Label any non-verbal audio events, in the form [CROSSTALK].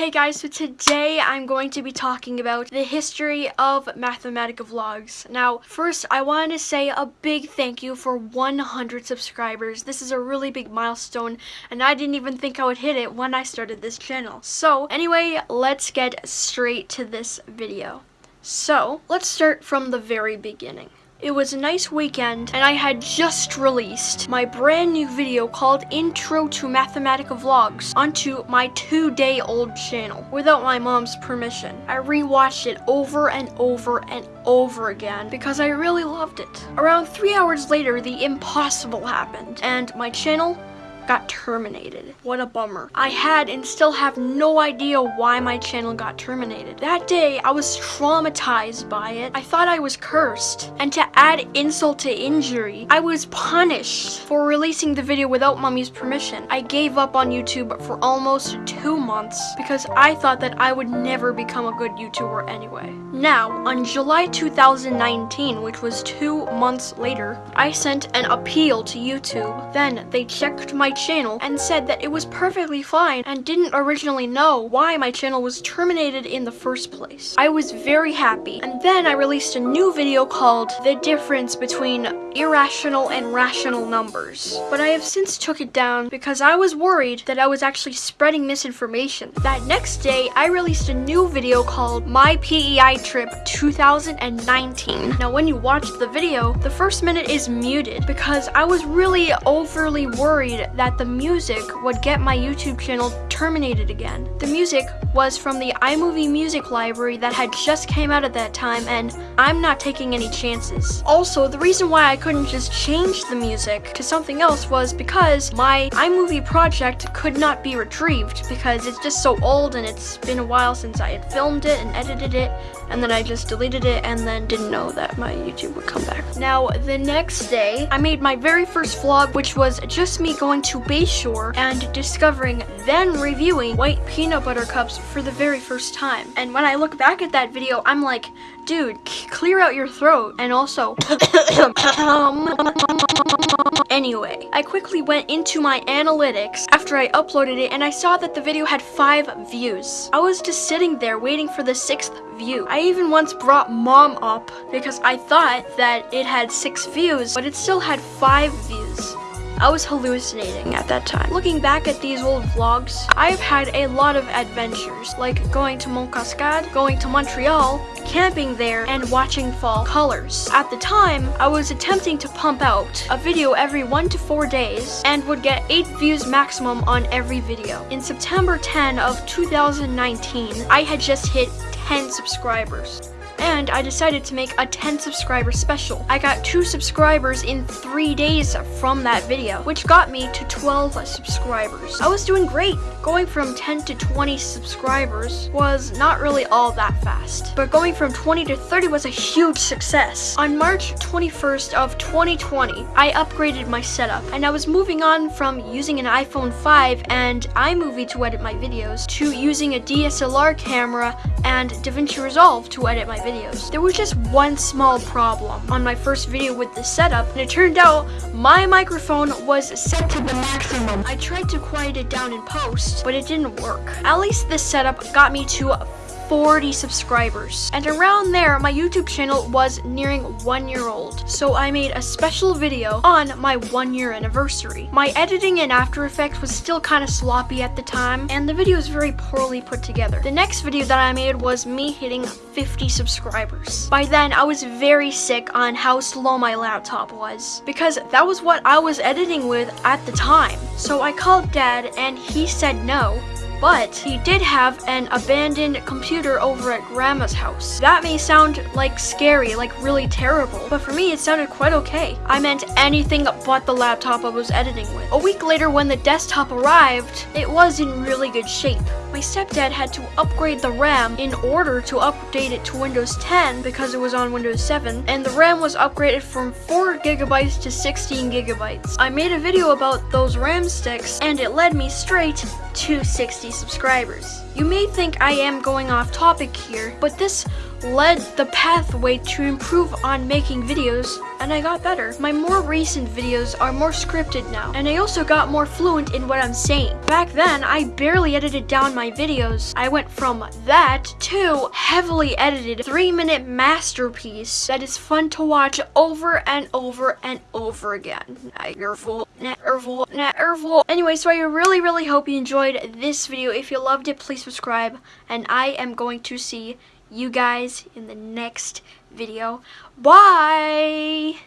Hey guys, so today I'm going to be talking about the history of Mathematica Vlogs. Now, first I wanted to say a big thank you for 100 subscribers. This is a really big milestone and I didn't even think I would hit it when I started this channel. So anyway, let's get straight to this video. So, let's start from the very beginning. It was a nice weekend, and I had just released my brand new video called Intro to Mathematica Vlogs onto my two-day-old channel without my mom's permission. I rewatched it over and over and over again because I really loved it. Around three hours later, the impossible happened, and my channel got terminated. What a bummer. I had and still have no idea why my channel got terminated. That day, I was traumatized by it. I thought I was cursed. And to add insult to injury, I was punished for releasing the video without mommy's permission. I gave up on YouTube for almost two months because I thought that I would never become a good YouTuber anyway. Now, on July 2019, which was two months later, I sent an appeal to YouTube. Then they checked my channel and said that it was perfectly fine and didn't originally know why my channel was terminated in the first place. I was very happy and then I released a new video called The Difference Between Irrational and Rational Numbers. But I have since took it down because I was worried that I was actually spreading misinformation. That next day I released a new video called My PEI Trip 2019. Now when you watch the video, the first minute is muted because I was really overly worried that the music would get my YouTube channel terminated again. The music was from the iMovie music library that had just came out at that time and I'm not taking any chances. Also, the reason why I couldn't just change the music to something else was because my iMovie project could not be retrieved because it's just so old and it's been a while since I had filmed it and edited it and then I just deleted it and then didn't know that my YouTube would come back. Now, the next day, I made my very first vlog which was just me going to Bayshore and discovering, then reviewing white peanut butter cups for the very first time. And when I look back at that video, I'm like, dude, clear out your throat. And also, [COUGHS] anyway, I quickly went into my analytics after I uploaded it and I saw that the video had five views. I was just sitting there waiting for the sixth view. I even once brought mom up because I thought that it had six views, but it still had five views. I was hallucinating at that time. Looking back at these old vlogs, I've had a lot of adventures, like going to Mont Cascade, going to Montreal, camping there, and watching fall colors. At the time, I was attempting to pump out a video every one to four days and would get eight views maximum on every video. In September 10 of 2019, I had just hit 10 subscribers and I decided to make a 10 subscriber special. I got 2 subscribers in 3 days from that video, which got me to 12 subscribers. I was doing great. Going from 10 to 20 subscribers was not really all that fast, but going from 20 to 30 was a huge success. On March 21st of 2020, I upgraded my setup, and I was moving on from using an iPhone 5 and iMovie to edit my videos to using a DSLR camera and DaVinci Resolve to edit my videos. There was just one small problem on my first video with the setup, and it turned out my microphone was set to the maximum. I tried to quiet it down in post, but it didn't work. At least this setup got me to 40 subscribers. And around there, my YouTube channel was nearing one year old. So I made a special video on my one year anniversary. My editing in After Effects was still kind of sloppy at the time, and the video was very poorly put together. The next video that I made was me hitting 50 subscribers. By then, I was very sick on how slow my laptop was, because that was what I was editing with at the time. So I called dad, and he said no, but he did have an abandoned computer over at grandma's house. That may sound like scary, like really terrible, but for me it sounded quite okay. I meant anything but the laptop I was editing with. A week later when the desktop arrived, it was in really good shape. My stepdad had to upgrade the RAM in order to update it to Windows 10 because it was on Windows 7, and the RAM was upgraded from 4 gigabytes to 16 gigabytes. I made a video about those RAM sticks, and it led me straight to 60 subscribers. You may think I am going off topic here, but this led the pathway to improve on making videos and I got better. My more recent videos are more scripted now and I also got more fluent in what I'm saying. Back then, I barely edited down my videos. I went from that to heavily edited three minute masterpiece that is fun to watch over and over and over again. Nervul, nervul, nervul. Anyway, so I really, really hope you enjoyed this video. If you loved it, please subscribe and I am going to see you guys in the next video. Bye!